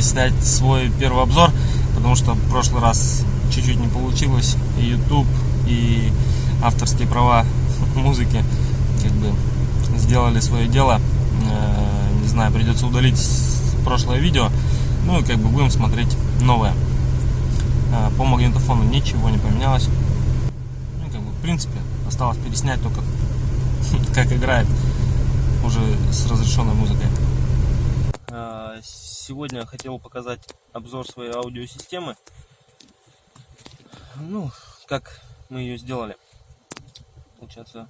попытаюсь снять свой первый обзор, потому что в прошлый раз чуть-чуть не получилось. И YouTube, и авторские права музыки как бы сделали свое дело. Э, не знаю, придется удалить прошлое видео. Ну и как бы будем смотреть новое. Э, по магнитофону ничего не поменялось. Ну, как бы, в принципе, осталось переснять только как играет уже с разрешенной музыкой. Сегодня хотел показать обзор своей аудиосистемы. Ну, как мы ее сделали. Получается,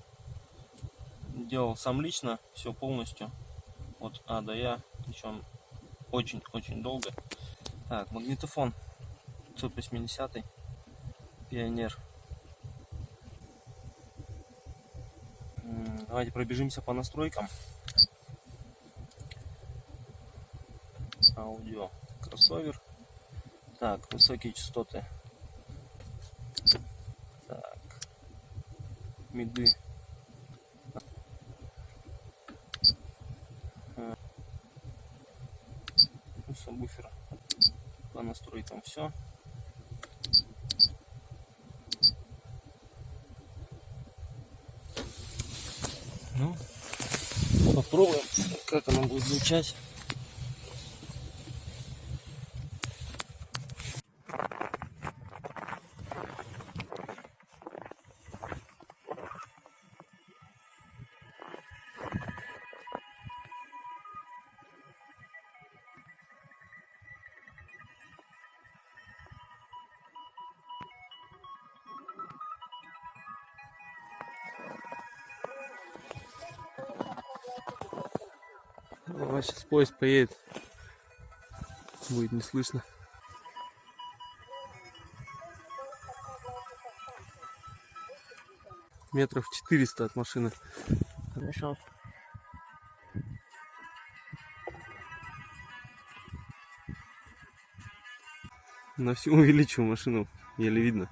делал сам лично, все полностью. От А до Я, причем очень-очень долго. Так, магнитофон 580 Пионер Давайте пробежимся по настройкам. Аудио кроссовер. Так, высокие частоты. Так. Миды. Сабвуфер. По настройкам все. Ну, попробуем, как оно будет звучать. А сейчас поезд поедет. Будет не слышно. Метров 400 от машины. Хорошо. На всю увеличил машину, еле видно.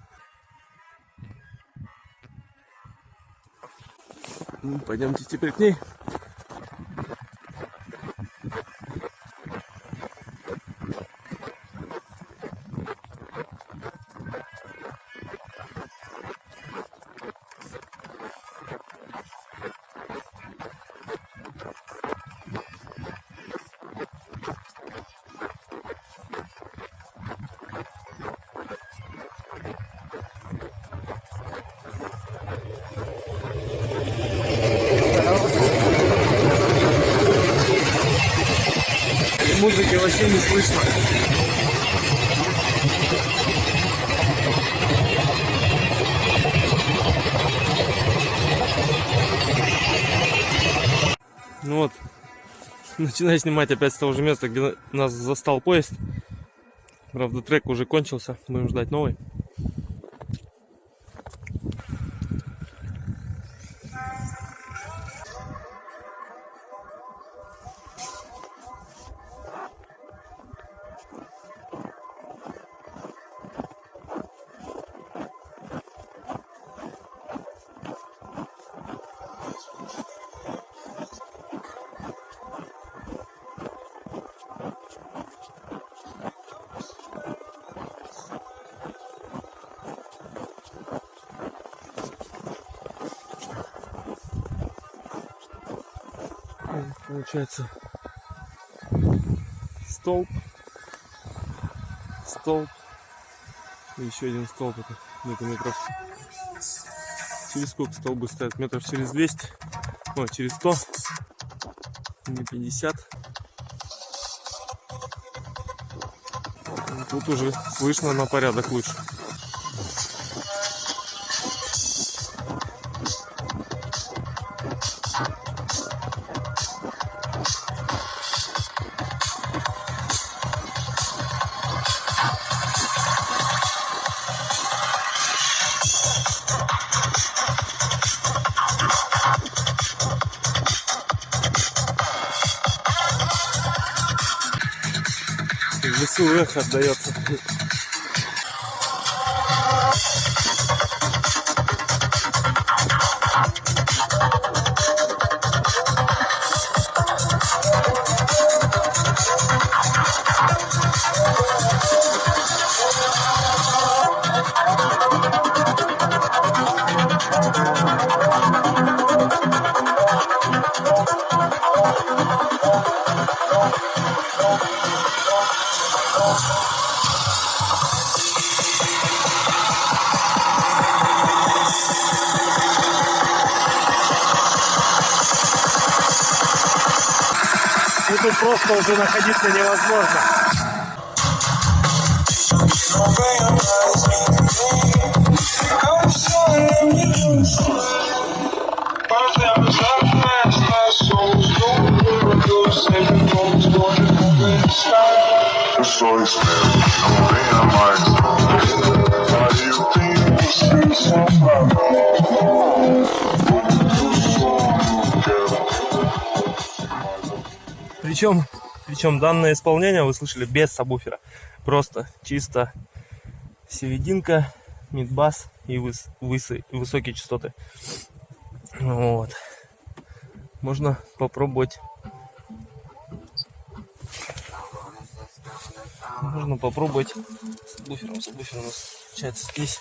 Ну, пойдемте теперь к ней. Музыки вообще не слышно. Ну вот, начинаю снимать опять с того же места, где нас застал поезд. Правда, трек уже кончился, будем ждать новый. Получается столб, столб. И еще один столб, это где-то метров через сколько столбы стоят, метров через 200, о, через 100 или 50. Тут уже слышно на порядок лучше. В лесу тут просто уже находиться невозможно. Причем, причем данное исполнение вы слышали без сабвуфера. Просто чисто серединка, мидбас и выс, высы, высокие частоты. Вот. Можно попробовать. Можно попробовать с буфером. У нас получается здесь.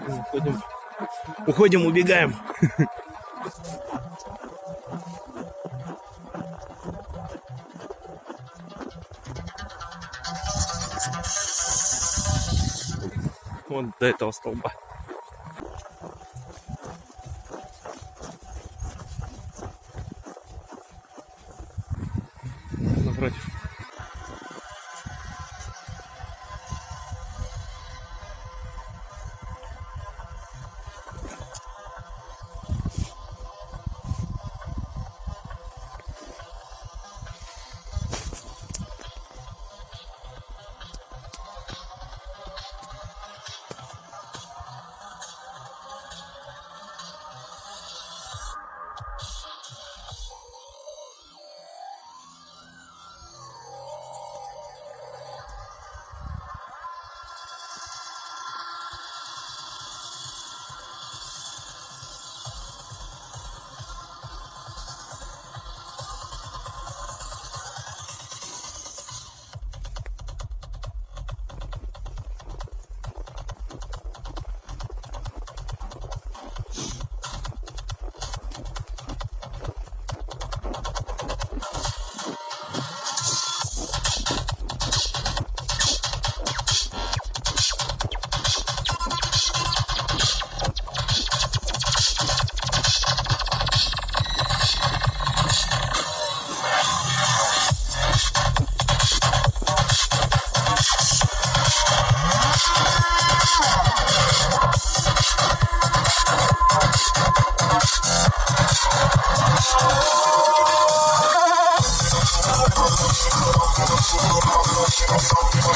Уходим, уходим убегаем. Вот до этого столба.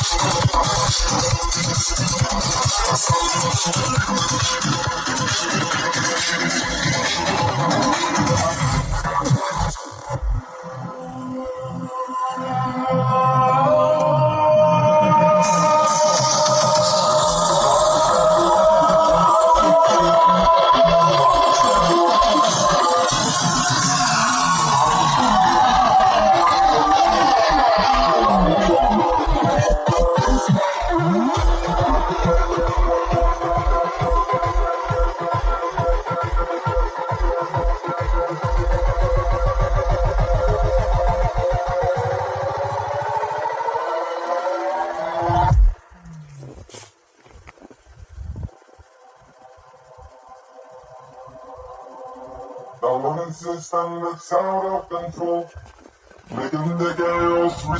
I'm gonna go to the hospital.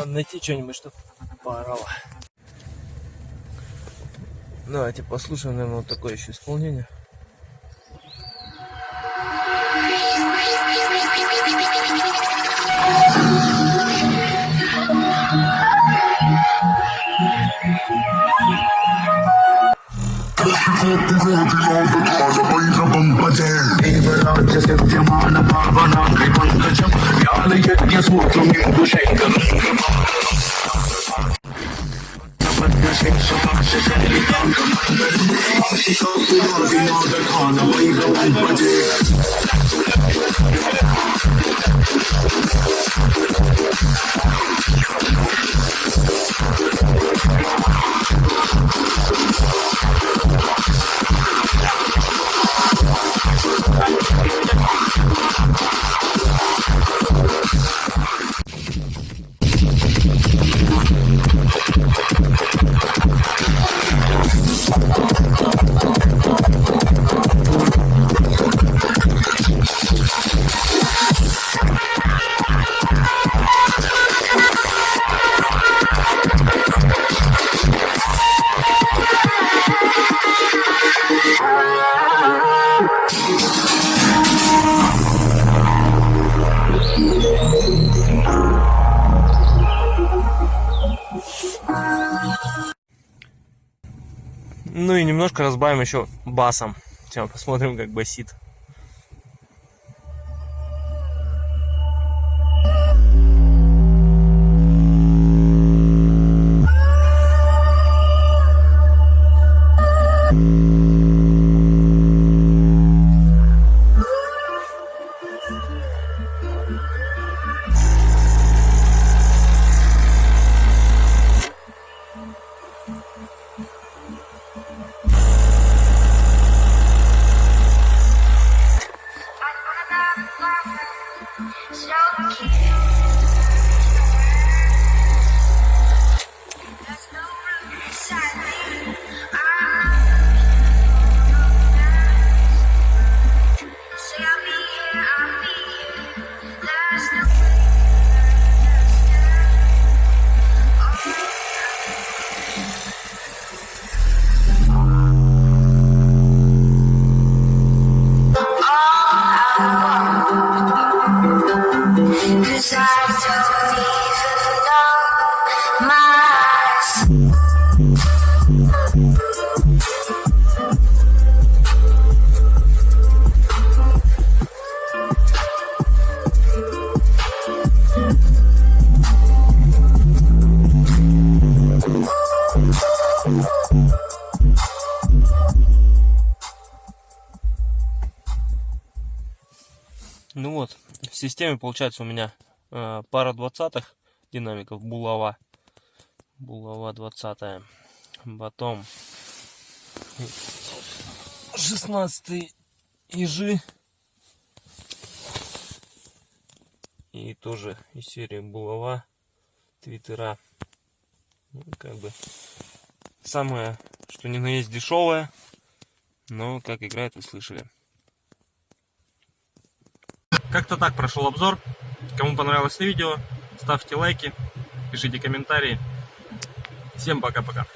Understand? I'm the fuck. Slide along, slide along, and push my heart. This is my town in this whole Надо найти что-нибудь, чтобы поорало. Давайте послушаем, наверное, вот такое еще исполнение. Ну и немножко разбавим еще басом. Сейчас посмотрим, как басит. Системе получается у меня э, пара двадцатых динамиков булава. Булава 20 Потом 16 ежи. И тоже из серии булава твиттера. Ну, как бы самое, что ни на есть дешевое. Но как играет, вы слышали. Как-то так прошел обзор. Кому понравилось видео, ставьте лайки, пишите комментарии. Всем пока-пока.